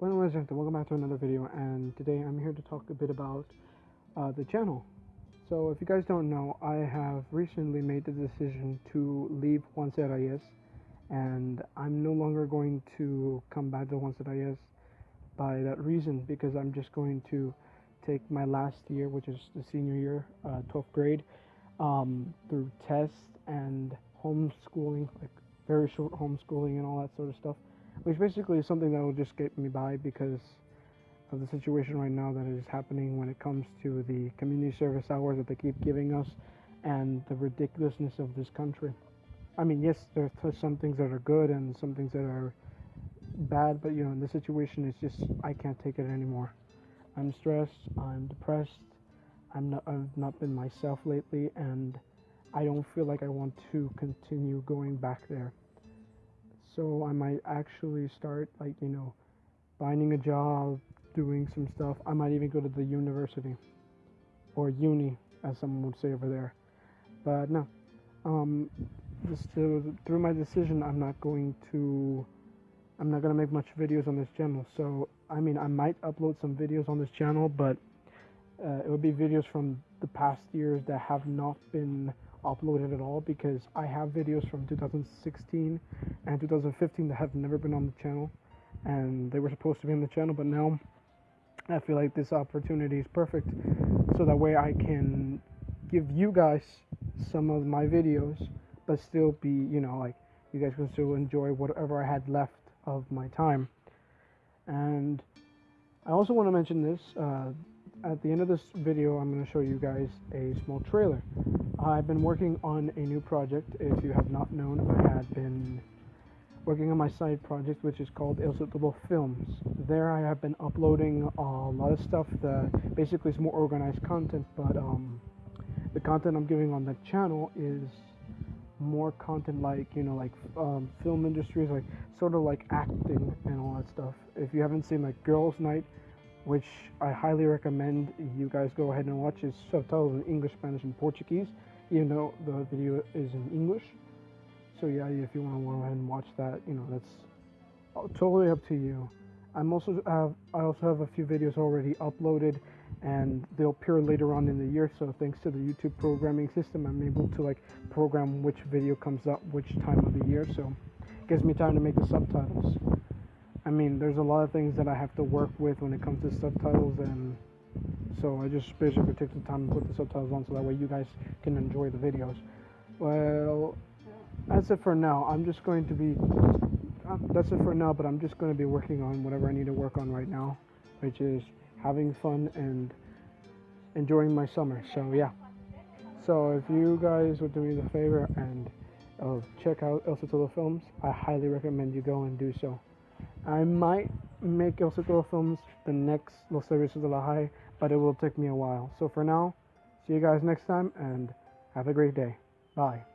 Bueno, gente, welcome back to another video, and today I'm here to talk a bit about uh, the channel. So, if you guys don't know, I have recently made the decision to leave Juan Serrayes, and I'm no longer going to come back to Juan Serrayes by that reason, because I'm just going to take my last year, which is the senior year, uh, 12th grade, um, through tests and homeschooling, like very short homeschooling and all that sort of stuff which basically is something that will just get me by because of the situation right now that is happening when it comes to the community service hours that they keep giving us and the ridiculousness of this country. I mean, yes, there are some things that are good and some things that are bad, but you know, in this situation, it's just I can't take it anymore. I'm stressed. I'm depressed. I'm not. I've not been myself lately, and I don't feel like I want to continue going back there. So I might actually start like, you know, finding a job, doing some stuff. I might even go to the university or uni, as someone would say over there. But no, um, just to, through my decision, I'm not going to, I'm not gonna make much videos on this channel. So I mean, I might upload some videos on this channel, but uh, it would be videos from the past years that have not been uploaded at all because I have videos from 2016 and 2015 that have never been on the channel. And they were supposed to be on the channel but now I feel like this opportunity is perfect. So that way I can give you guys some of my videos but still be you know like you guys can still enjoy whatever I had left of my time. And I also want to mention this uh, at the end of this video I'm going to show you guys a small trailer I've been working on a new project. If you have not known, I had been working on my side project, which is called El Subtitlo Films. There, I have been uploading a lot of stuff that basically is more organized content, but um, the content I'm giving on the channel is more content like you know like um, film industries like sort of like acting and all that stuff if you haven't seen like girls night which i highly recommend you guys go ahead and watch it's subtitled in english spanish and portuguese even though the video is in English. So yeah, if you want to go ahead and watch that, you know, that's totally up to you. I'm also have I also have a few videos already uploaded, and they'll appear later on in the year. So thanks to the YouTube programming system, I'm able to like program which video comes up which time of the year. So it gives me time to make the subtitles. I mean, there's a lot of things that I have to work with when it comes to subtitles and so I just basically take the time to put the subtitles on so that way you guys can enjoy the videos. Well, that's it for now. I'm just going to be, uh, that's it for now, but I'm just going to be working on whatever I need to work on right now, which is having fun and enjoying my summer. So yeah. So if you guys would do me the favor and uh, check out El Subtitlo Films, I highly recommend you go and do so. I might make El Subtitlo Films the next Los Servicios de la High but it will take me a while. So for now, see you guys next time and have a great day. Bye.